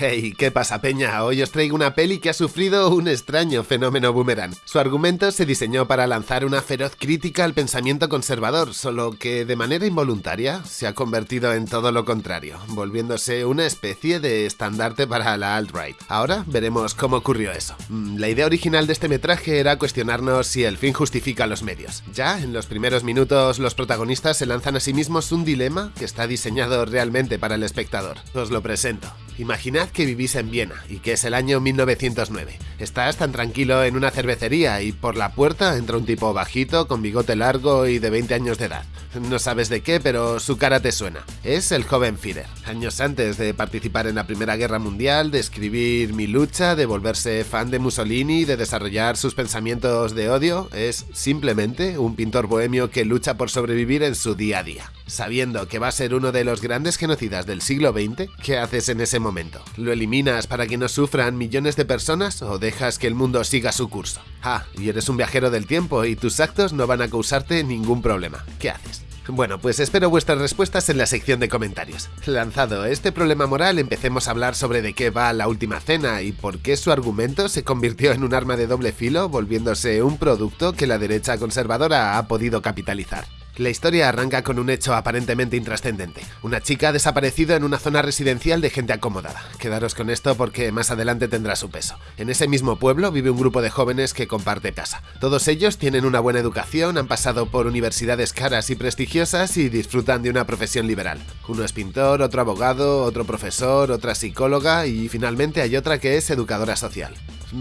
Hey, ¿qué pasa peña? Hoy os traigo una peli que ha sufrido un extraño fenómeno boomerang. Su argumento se diseñó para lanzar una feroz crítica al pensamiento conservador, solo que de manera involuntaria se ha convertido en todo lo contrario, volviéndose una especie de estandarte para la alt-right. Ahora veremos cómo ocurrió eso. Mm, la idea original de este metraje era cuestionarnos si el fin justifica los medios. Ya en los primeros minutos los protagonistas se lanzan a sí mismos un dilema que está diseñado realmente para el espectador. Os lo presento. Imaginad que vivís en Viena y que es el año 1909. Estás tan tranquilo en una cervecería y por la puerta entra un tipo bajito, con bigote largo y de 20 años de edad. No sabes de qué, pero su cara te suena. Es el joven Führer. Años antes de participar en la Primera Guerra Mundial, de escribir Mi lucha, de volverse fan de Mussolini, de desarrollar sus pensamientos de odio, es simplemente un pintor bohemio que lucha por sobrevivir en su día a día. Sabiendo que va a ser uno de los grandes genocidas del siglo XX, ¿qué haces en ese momento? ¿Lo eliminas para que no sufran millones de personas o dejas que el mundo siga su curso? Ah, y eres un viajero del tiempo y tus actos no van a causarte ningún problema. ¿Qué haces? Bueno, pues espero vuestras respuestas en la sección de comentarios. Lanzado este problema moral, empecemos a hablar sobre de qué va la última cena y por qué su argumento se convirtió en un arma de doble filo, volviéndose un producto que la derecha conservadora ha podido capitalizar. La historia arranca con un hecho aparentemente intrascendente. Una chica ha desaparecido en una zona residencial de gente acomodada. Quedaros con esto porque más adelante tendrá su peso. En ese mismo pueblo vive un grupo de jóvenes que comparte casa. Todos ellos tienen una buena educación, han pasado por universidades caras y prestigiosas y disfrutan de una profesión liberal. Uno es pintor, otro abogado, otro profesor, otra psicóloga y finalmente hay otra que es educadora social.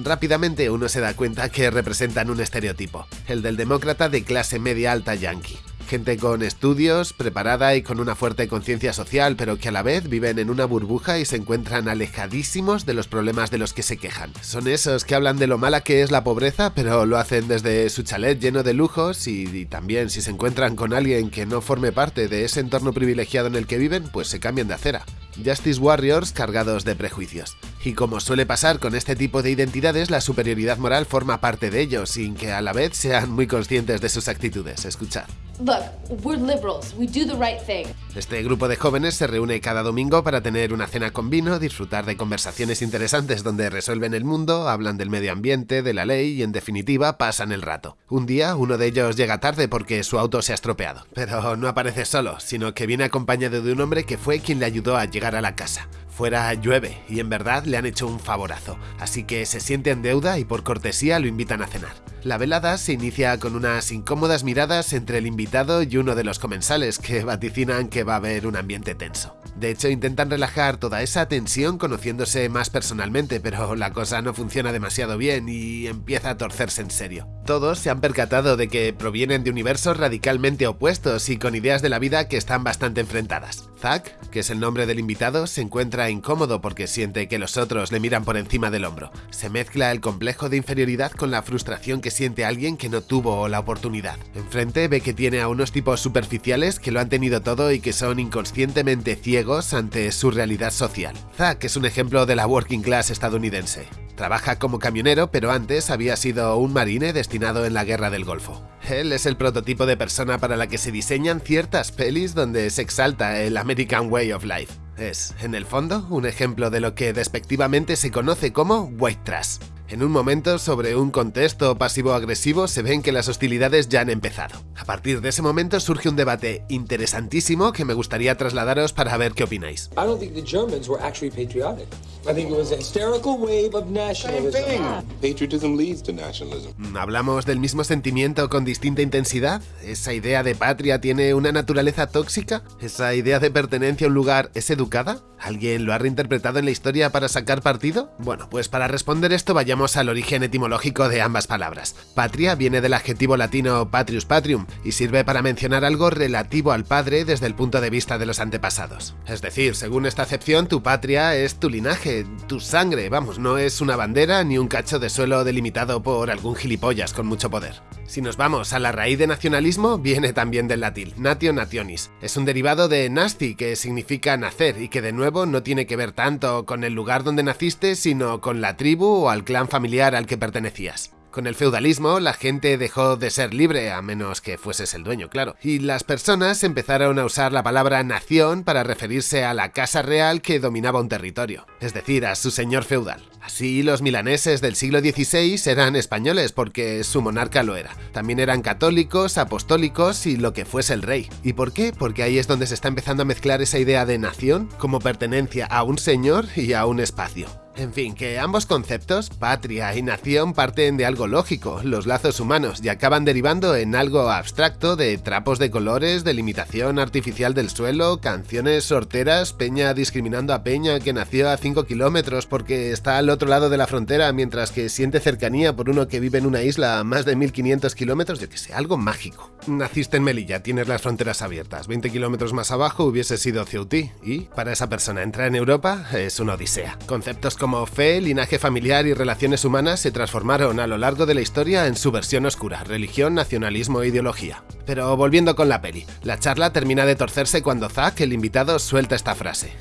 Rápidamente uno se da cuenta que representan un estereotipo, el del demócrata de clase media alta yankee gente con estudios, preparada y con una fuerte conciencia social, pero que a la vez viven en una burbuja y se encuentran alejadísimos de los problemas de los que se quejan. Son esos que hablan de lo mala que es la pobreza, pero lo hacen desde su chalet lleno de lujos y, también si se encuentran con alguien que no forme parte de ese entorno privilegiado en el que viven, pues se cambian de acera. Justice Warriors cargados de prejuicios. Y como suele pasar con este tipo de identidades, la superioridad moral forma parte de ellos, sin que a la vez sean muy conscientes de sus actitudes. Escuchad. Este grupo de jóvenes se reúne cada domingo para tener una cena con vino, disfrutar de conversaciones interesantes donde resuelven el mundo, hablan del medio ambiente, de la ley y en definitiva pasan el rato. Un día uno de ellos llega tarde porque su auto se ha estropeado, pero no aparece solo, sino que viene acompañado de un hombre que fue quien le ayudó a llegar a la casa. Fuera llueve y en verdad le han hecho un favorazo, así que se siente en deuda y por cortesía lo invitan a cenar. La velada se inicia con unas incómodas miradas entre el invitado y uno de los comensales que vaticinan que va a haber un ambiente tenso. De hecho, intentan relajar toda esa tensión conociéndose más personalmente, pero la cosa no funciona demasiado bien y empieza a torcerse en serio. Todos se han percatado de que provienen de universos radicalmente opuestos y con ideas de la vida que están bastante enfrentadas. Zack, que es el nombre del invitado, se encuentra incómodo porque siente que los otros le miran por encima del hombro. Se mezcla el complejo de inferioridad con la frustración que siente alguien que no tuvo la oportunidad. Enfrente ve que tiene a unos tipos superficiales que lo han tenido todo y que son inconscientemente ciegos ante su realidad social. Zack es un ejemplo de la working class estadounidense. Trabaja como camionero, pero antes había sido un marine destinado en la Guerra del Golfo. Él es el prototipo de persona para la que se diseñan ciertas pelis donde se exalta el American Way of Life. Es, en el fondo, un ejemplo de lo que despectivamente se conoce como white trash. En un momento, sobre un contexto pasivo-agresivo, se ven que las hostilidades ya han empezado. A partir de ese momento surge un debate interesantísimo que me gustaría trasladaros para ver qué opináis. ¿Hablamos del mismo sentimiento con distinta intensidad? ¿Esa idea de patria tiene una naturaleza tóxica? ¿Esa idea de pertenencia a un lugar es educada? ¿Alguien lo ha reinterpretado en la historia para sacar partido? Bueno, pues para responder esto vayamos al origen etimológico de ambas palabras. Patria viene del adjetivo latino patrius patrium y sirve para mencionar algo relativo al padre desde el punto de vista de los antepasados. Es decir, según esta acepción, tu patria es tu linaje, tu sangre, vamos, no es una bandera ni un cacho de suelo delimitado por algún gilipollas con mucho poder. Si nos vamos a la raíz de nacionalismo, viene también del latín, natio nationis. Es un derivado de nasti, que significa nacer y que de nuevo no tiene que ver tanto con el lugar donde naciste, sino con la tribu o al clan familiar al que pertenecías. Con el feudalismo, la gente dejó de ser libre, a menos que fueses el dueño, claro, y las personas empezaron a usar la palabra nación para referirse a la casa real que dominaba un territorio, es decir, a su señor feudal. Así, los milaneses del siglo XVI eran españoles porque su monarca lo era. También eran católicos, apostólicos y lo que fuese el rey. ¿Y por qué? Porque ahí es donde se está empezando a mezclar esa idea de nación como pertenencia a un señor y a un espacio. En fin, que ambos conceptos, patria y nación, parten de algo lógico, los lazos humanos, y acaban derivando en algo abstracto de trapos de colores, delimitación artificial del suelo, canciones sorteras, peña discriminando a peña que nació a 5 kilómetros porque está al otro lado de la frontera mientras que siente cercanía por uno que vive en una isla a más de 1500 kilómetros, yo que sé, algo mágico. Naciste en Melilla, tienes las fronteras abiertas, 20 kilómetros más abajo hubiese sido Ceutí, y para esa persona entrar en Europa es una odisea. Conceptos como como fe, linaje familiar y relaciones humanas se transformaron a lo largo de la historia en su versión oscura, religión, nacionalismo e ideología. Pero volviendo con la peli, la charla termina de torcerse cuando Zack, el invitado, suelta esta frase.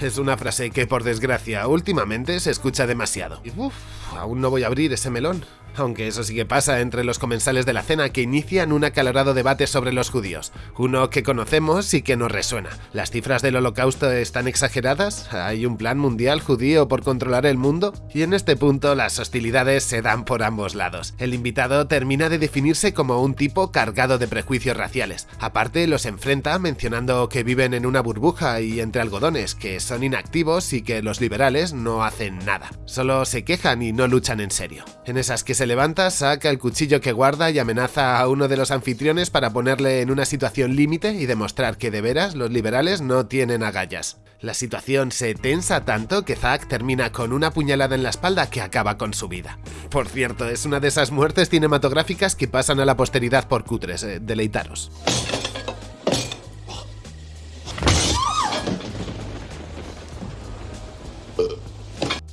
Es una frase que, por desgracia, últimamente se escucha demasiado. Y uff, aún no voy a abrir ese melón. Aunque eso sí que pasa entre los comensales de la cena que inician un acalorado debate sobre los judíos, uno que conocemos y que nos resuena. ¿Las cifras del holocausto están exageradas? ¿Hay un plan mundial judío por controlar el mundo? Y en este punto las hostilidades se dan por ambos lados. El invitado termina de definirse como un tipo cargado de prejuicios raciales. Aparte los enfrenta mencionando que viven en una burbuja y entre algodones, que son inactivos y que los liberales no hacen nada. Solo se quejan y no luchan en serio. En esas que se levanta, saca el cuchillo que guarda y amenaza a uno de los anfitriones para ponerle en una situación límite y demostrar que de veras los liberales no tienen agallas. La situación se tensa tanto que Zack termina con una puñalada en la espalda que acaba con su vida. Por cierto, es una de esas muertes cinematográficas que pasan a la posteridad por cutres, eh, deleitaros.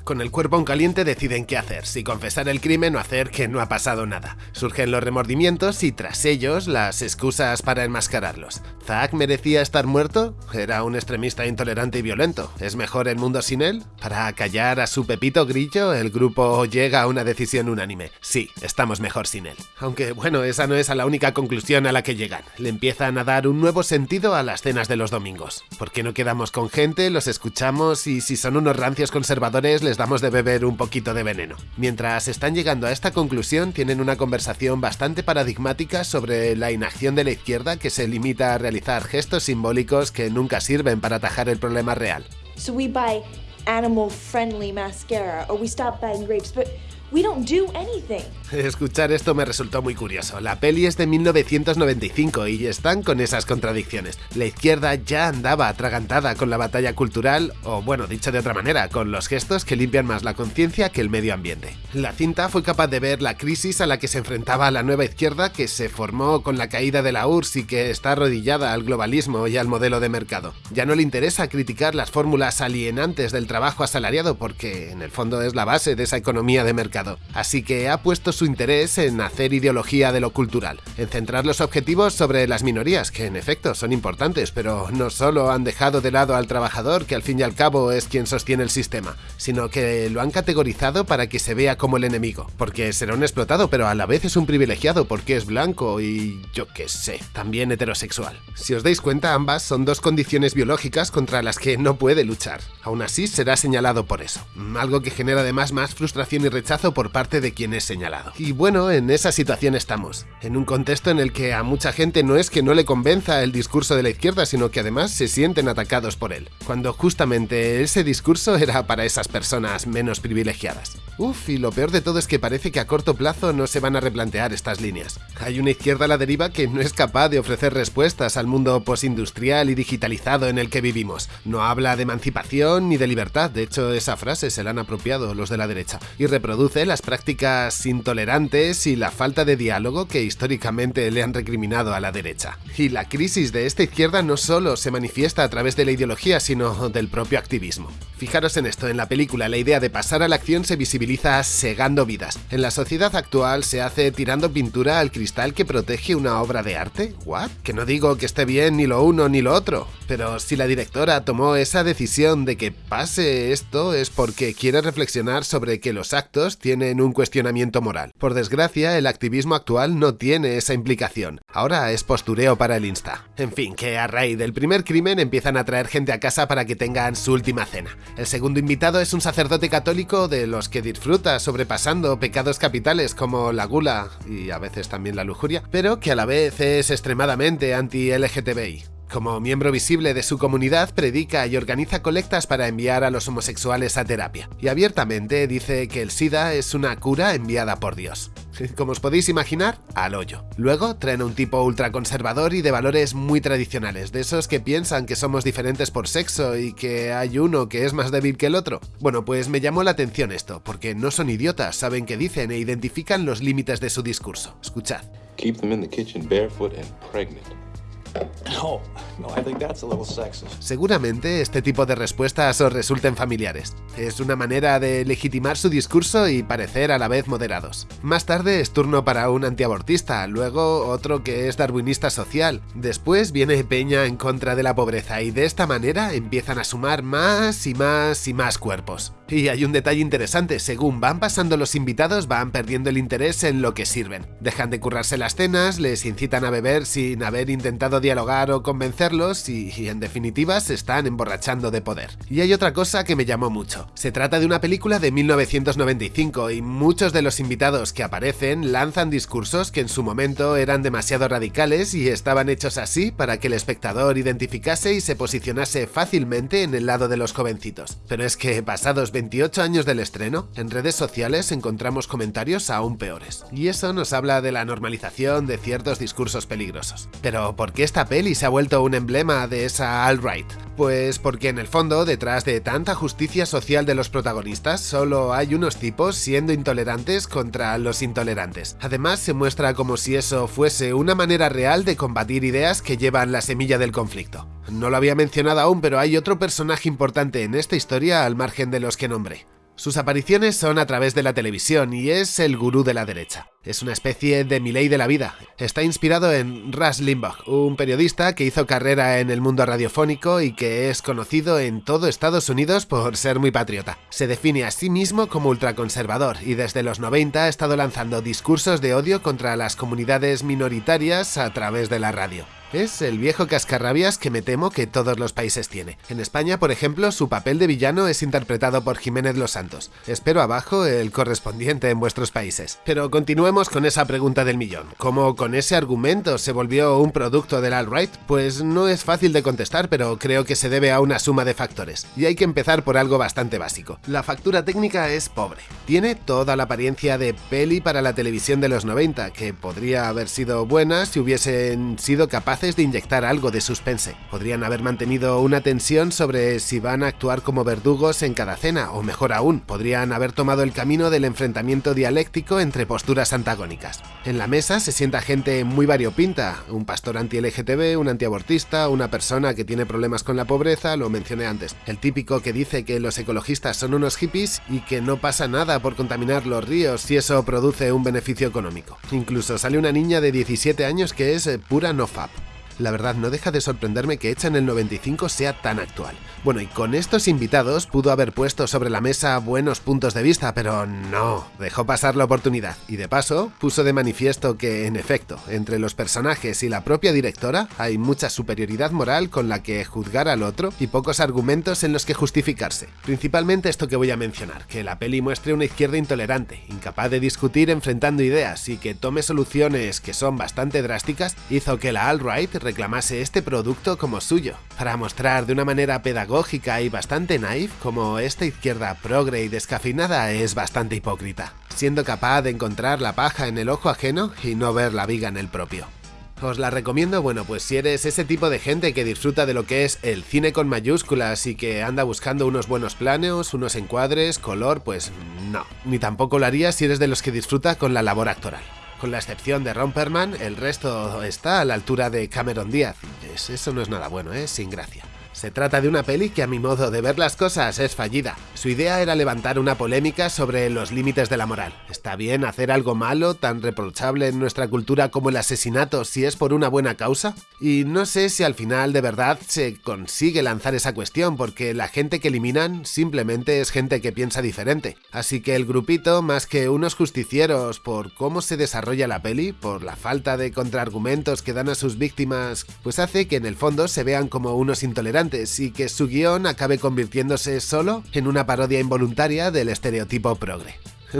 Con el cuerpo en caliente deciden qué hacer, si confesar el crimen o hacer que no ha pasado nada. Surgen los remordimientos y tras ellos las excusas para enmascararlos. ¿Zack merecía estar muerto? Era un extremista intolerante y violento. ¿Es mejor el mundo sin él? Para callar a su Pepito Grillo, el grupo llega a una decisión unánime. Sí, estamos mejor sin él. Aunque bueno, esa no es la única conclusión a la que llegan. Le empiezan a dar un nuevo sentido a las cenas de los domingos. ¿Por qué no quedamos con gente, los escuchamos y si son unos rancios conservadores les de beber un poquito de veneno? Mientras están llegando a esta conclusión, tienen una conversación bastante paradigmática sobre la inacción de la izquierda que se limita a realizar gestos simbólicos que nunca sirven para atajar el problema real. So we buy animal friendly mascara or we stop buying grapes, but we don't do anything. Escuchar esto me resultó muy curioso. La peli es de 1995 y están con esas contradicciones. La izquierda ya andaba atragantada con la batalla cultural, o bueno, dicho de otra manera, con los gestos que limpian más la conciencia que el medio ambiente. La cinta fue capaz de ver la crisis a la que se enfrentaba la nueva izquierda que se formó con la caída de la URSS y que está arrodillada al globalismo y al modelo de mercado. Ya no le interesa criticar las fórmulas alienantes del trabajo asalariado porque en el fondo es la base de esa economía de mercado. Así que ha puesto su interés en hacer ideología de lo cultural, en centrar los objetivos sobre las minorías, que en efecto son importantes, pero no solo han dejado de lado al trabajador, que al fin y al cabo es quien sostiene el sistema, sino que lo han categorizado para que se vea como el enemigo, porque será un explotado, pero a la vez es un privilegiado porque es blanco y yo qué sé, también heterosexual. Si os dais cuenta, ambas son dos condiciones biológicas contra las que no puede luchar. Aún así, será señalado por eso, algo que genera además más frustración y rechazo por parte de quien es señalado. Y bueno, en esa situación estamos, en un contexto en el que a mucha gente no es que no le convenza el discurso de la izquierda, sino que además se sienten atacados por él, cuando justamente ese discurso era para esas personas menos privilegiadas. Uf, y lo peor de todo es que parece que a corto plazo no se van a replantear estas líneas. Hay una izquierda a la deriva que no es capaz de ofrecer respuestas al mundo postindustrial y digitalizado en el que vivimos. No habla de emancipación ni de libertad, de hecho esa frase se la han apropiado los de la derecha, y reproduce las prácticas intolerantes y la falta de diálogo que históricamente le han recriminado a la derecha. Y la crisis de esta izquierda no solo se manifiesta a través de la ideología, sino del propio activismo. Fijaros en esto, en la película la idea de pasar a la acción se visibiliza segando vidas. En la sociedad actual se hace tirando pintura al cristal que protege una obra de arte. ¿What? Que no digo que esté bien ni lo uno ni lo otro, pero si la directora tomó esa decisión de que pase esto es porque quiere reflexionar sobre que los actos tienen un cuestionamiento moral. Por desgracia, el activismo actual no tiene esa implicación. Ahora es postureo para el Insta. En fin, que a raíz del primer crimen empiezan a traer gente a casa para que tengan su última cena. El segundo invitado es un sacerdote católico de los que disfruta sobrepasando pecados capitales como la gula y a veces también la lujuria, pero que a la vez es extremadamente anti-LGTBI. Como miembro visible de su comunidad, predica y organiza colectas para enviar a los homosexuales a terapia, y abiertamente dice que el SIDA es una cura enviada por Dios. Como os podéis imaginar, al hoyo. Luego traen un tipo ultraconservador y de valores muy tradicionales, de esos que piensan que somos diferentes por sexo y que hay uno que es más débil que el otro. Bueno, pues me llamó la atención esto, porque no son idiotas, saben qué dicen e identifican los límites de su discurso. Escuchad. Seguramente este tipo de respuestas os resulten familiares. Es una manera de legitimar su discurso y parecer a la vez moderados. Más tarde es turno para un antiabortista, luego otro que es darwinista social. Después viene Peña en contra de la pobreza y de esta manera empiezan a sumar más y más y más cuerpos. Y hay un detalle interesante, según van pasando los invitados van perdiendo el interés en lo que sirven. Dejan de currarse las cenas, les incitan a beber sin haber intentado dialogar o convencerlos y, en definitiva se están emborrachando de poder. Y hay otra cosa que me llamó mucho. Se trata de una película de 1995 y muchos de los invitados que aparecen lanzan discursos que en su momento eran demasiado radicales y estaban hechos así para que el espectador identificase y se posicionase fácilmente en el lado de los jovencitos. Pero es que pasados 28 años del estreno, en redes sociales encontramos comentarios aún peores. Y eso nos habla de la normalización de ciertos discursos peligrosos. Pero ¿por qué esta peli se ha vuelto un emblema de esa alt-right? Pues porque en el fondo, detrás de tanta justicia social de los protagonistas, solo hay unos tipos siendo intolerantes contra los intolerantes. Además, se muestra como si eso fuese una manera real de combatir ideas que llevan la semilla del conflicto. No lo había mencionado aún, pero hay otro personaje importante en esta historia al margen de los que nombré. Sus apariciones son a través de la televisión y es el gurú de la derecha. Es una especie de Milei de la vida. Está inspirado en Rush Limbaugh, un periodista que hizo carrera en el mundo radiofónico y que es conocido en todo Estados Unidos por ser muy patriota. Se define a sí mismo como ultraconservador y desde los 90 ha estado lanzando discursos de odio contra las comunidades minoritarias a través de la radio. Es el viejo cascarrabias que me temo que todos los países tiene. En España, por ejemplo, su papel de villano es interpretado por Jiménez Los Santos. Espero abajo el correspondiente en vuestros países. Pero continuemos con esa pregunta del millón. ¿Cómo con ese argumento se volvió un producto del alt-right? Pues no es fácil de contestar, pero creo que se debe a una suma de factores. Y hay que empezar por algo bastante básico. La factura técnica es pobre. Tiene toda la apariencia de peli para la televisión de los 90, que podría haber sido buena si hubiesen sido capaces de inyectar algo de suspense. Podrían haber mantenido una tensión sobre si van a actuar como verdugos en cada cena, o mejor aún, podrían haber tomado el camino del enfrentamiento dialéctico entre posturas antagónicas. En la mesa se sienta gente muy variopinta, un pastor anti-LGTB, un antiabortista, una persona que tiene problemas con la pobreza, lo mencioné antes, el típico que dice que los ecologistas son unos hippies y que no pasa nada por contaminar los ríos si eso produce un beneficio económico. Incluso sale una niña de 17 años que es pura nofap la verdad no deja de sorprenderme que Hecha en el 95 sea tan actual. Bueno, y con estos invitados pudo haber puesto sobre la mesa buenos puntos de vista, pero no, dejó pasar la oportunidad. Y de paso, puso de manifiesto que, en efecto, entre los personajes y la propia directora hay mucha superioridad moral con la que juzgar al otro y pocos argumentos en los que justificarse. Principalmente esto que voy a mencionar, que la peli muestre una izquierda intolerante, incapaz de discutir enfrentando ideas y que tome soluciones que son bastante drásticas, hizo que la alt-right reclamase este producto como suyo, para mostrar de una manera pedagógica y bastante naif como esta izquierda progre y descafeinada es bastante hipócrita, siendo capaz de encontrar la paja en el ojo ajeno y no ver la viga en el propio. Os la recomiendo, bueno, pues si eres ese tipo de gente que disfruta de lo que es el cine con mayúsculas y que anda buscando unos buenos planos, unos encuadres, color, pues no. Ni tampoco lo haría si eres de los que disfruta con la labor actoral. Con la excepción de Ron Perlman, el resto está a la altura de Cameron Díaz. Eso no es nada bueno, ¿eh? Sin gracia. Se trata de una peli que a mi modo de ver las cosas es fallida. Su idea era levantar una polémica sobre los límites de la moral. ¿Está bien hacer algo malo, tan reprochable en nuestra cultura como el asesinato, si es por una buena causa? Y no sé si al final de verdad se consigue lanzar esa cuestión, porque la gente que eliminan simplemente es gente que piensa diferente. Así que el grupito, más que unos justicieros por cómo se desarrolla la peli, por la falta de contraargumentos que dan a sus víctimas, pues hace que en el fondo se vean como unos intolerantes y que su guion acabe convirtiéndose solo en una parodia involuntaria del estereotipo progre.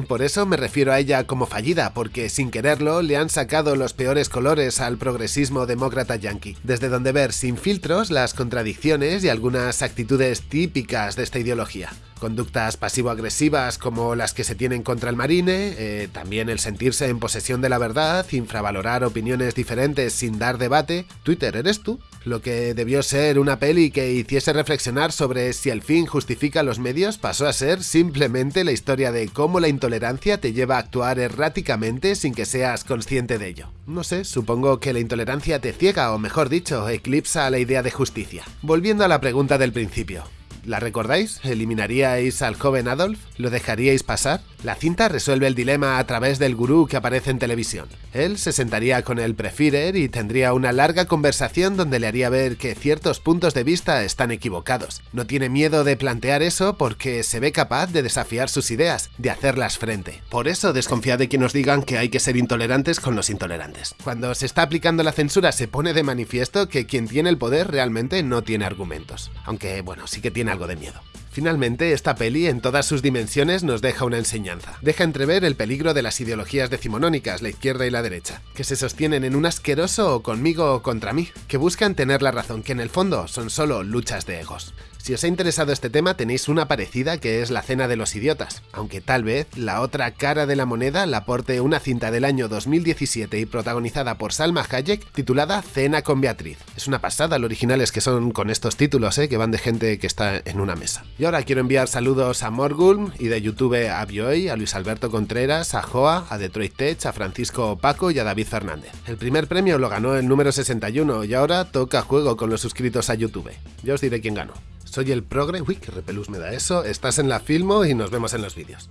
Por eso me refiero a ella como fallida, porque sin quererlo le han sacado los peores colores al progresismo demócrata yankee, desde donde ver sin filtros las contradicciones y algunas actitudes típicas de esta ideología conductas pasivo-agresivas como las que se tienen contra el marine, eh, también el sentirse en posesión de la verdad, infravalorar opiniones diferentes sin dar debate. Twitter, ¿eres tú? Lo que debió ser una peli que hiciese reflexionar sobre si el fin justifica los medios pasó a ser simplemente la historia de cómo la intolerancia te lleva a actuar erráticamente sin que seas consciente de ello. No sé, supongo que la intolerancia te ciega o mejor dicho, eclipsa la idea de justicia. Volviendo a la pregunta del principio, ¿La recordáis? ¿Eliminaríais al joven Adolf? ¿Lo dejaríais pasar? La cinta resuelve el dilema a través del gurú que aparece en televisión. Él se sentaría con el Prefirer y tendría una larga conversación donde le haría ver que ciertos puntos de vista están equivocados. No tiene miedo de plantear eso porque se ve capaz de desafiar sus ideas, de hacerlas frente. Por eso desconfía de que nos digan que hay que ser intolerantes con los intolerantes. Cuando se está aplicando la censura se pone de manifiesto que quien tiene el poder realmente no tiene argumentos. Aunque bueno, sí que tiene de miedo. Finalmente, esta peli en todas sus dimensiones nos deja una enseñanza. Deja entrever el peligro de las ideologías decimonónicas, la izquierda y la derecha, que se sostienen en un asqueroso o conmigo o contra mí, que buscan tener la razón, que en el fondo son solo luchas de egos. Si os ha interesado este tema tenéis una parecida que es La Cena de los Idiotas, aunque tal vez la otra cara de la moneda la aporte una cinta del año 2017 y protagonizada por Salma Hayek titulada Cena con Beatriz. Es una pasada lo originales que son con estos títulos, ¿eh? que van de gente que está en una mesa. Y ahora quiero enviar saludos a Morgulm y de YouTube a Bioy, a Luis Alberto Contreras, a Joa, a Detroit Tech, a Francisco Paco y a David Fernández. El primer premio lo ganó el número 61 y ahora toca juego con los suscritos a YouTube. Ya os diré quién ganó. Soy el Progre. Uy, qué repelús me da eso. Estás en la Filmo y nos vemos en los vídeos.